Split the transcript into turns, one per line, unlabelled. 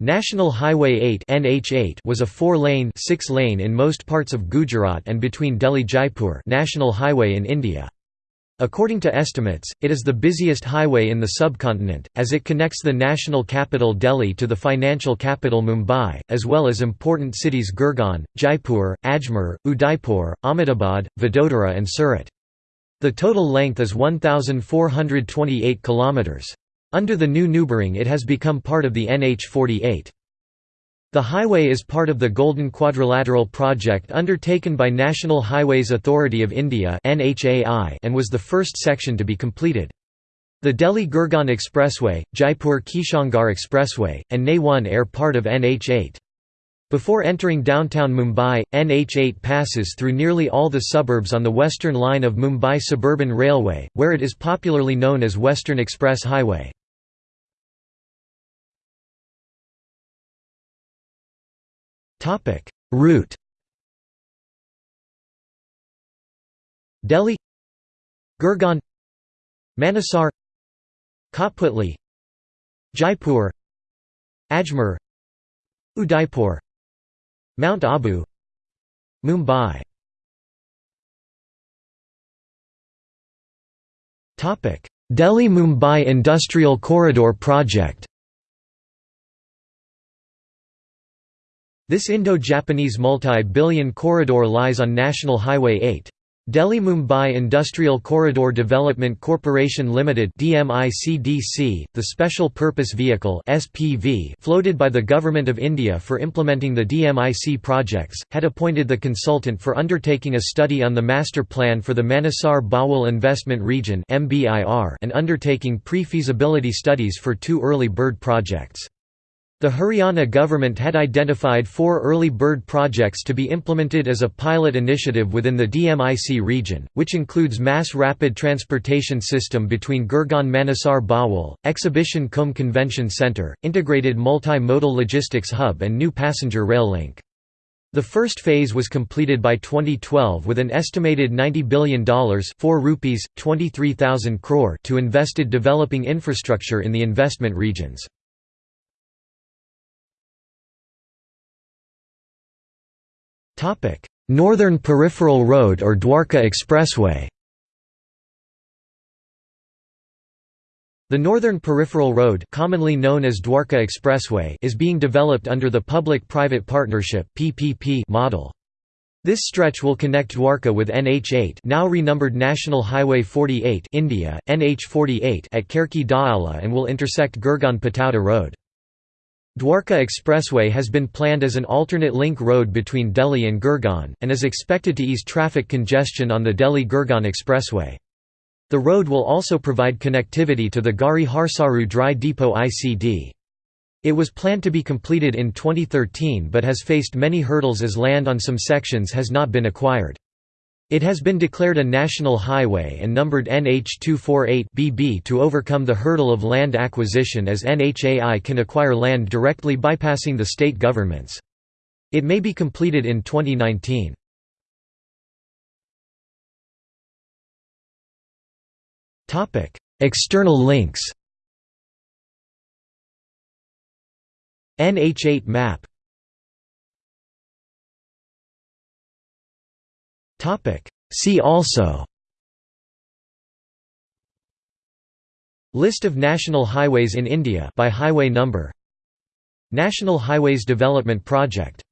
National Highway 8 NH8 was a four-lane six-lane in most parts of Gujarat and between Delhi-Jaipur National Highway in India. According to estimates, it is the busiest highway in the subcontinent, as it connects the national capital Delhi to the financial capital Mumbai, as well as important cities Gurgaon, Jaipur, Ajmer, Udaipur, Ahmedabad, Vadodara and Surat. The total length is 1,428 kilometres. Under the new numbering it has become part of the NH48. The highway is part of the Golden Quadrilateral project undertaken by National Highways Authority of India and was the first section to be completed. The Delhi-Gurgaon Expressway, Jaipur-Kishangarh Expressway, and NE1 are part of NH8. Before entering downtown Mumbai, NH8 passes through nearly all the suburbs on the western line of Mumbai Suburban Railway, where it is popularly known as Western Express Highway. Route Delhi Gurgaon Manesar Kotputli Jaipur Ajmer Udaipur Mount Abu Mumbai Delhi-Mumbai Industrial Corridor Project This Indo-Japanese multi-billion corridor lies on National Highway 8. Delhi-Mumbai Industrial Corridor Development Corporation Limited (DMICDC), the special purpose vehicle (SPV) floated by the Government of India for implementing the DMIC projects, had appointed the consultant for undertaking a study on the master plan for the Manesar Bawal Investment Region and undertaking pre-feasibility studies for two early bird projects. The Haryana government had identified four early bird projects to be implemented as a pilot initiative within the DMIC region, which includes mass rapid transportation system between Gurgaon Manesar Bawal, Exhibition cum Convention Centre, integrated multi-modal logistics hub and new passenger rail link. The first phase was completed by 2012 with an estimated $90 billion 4 rupees, 23,000 crore to invested developing infrastructure in the investment regions. Topic: Northern Peripheral Road or Dwarka Expressway. The Northern Peripheral Road, commonly known as Dwarka Expressway, is being developed under the Public-Private Partnership (PPP) model. This stretch will connect Dwarka with NH8, now renumbered National Highway 48, India, NH48 at Kherki Daula and will intersect Gurgaon Patauda Road. Dwarka Expressway has been planned as an alternate link road between Delhi and Gurgaon, and is expected to ease traffic congestion on the Delhi-Gurgaon Expressway. The road will also provide connectivity to the Garhi Harsaru Dry Depot ICD. It was planned to be completed in 2013 but has faced many hurdles as land on some sections has not been acquired. It has been declared a national highway and numbered NH248-BB to overcome the hurdle of land acquisition as NHAI can acquire land directly bypassing the state governments. It may be completed in 2019. External links NH8 map See also. List of national highways in India by highway number. National Highways Development Project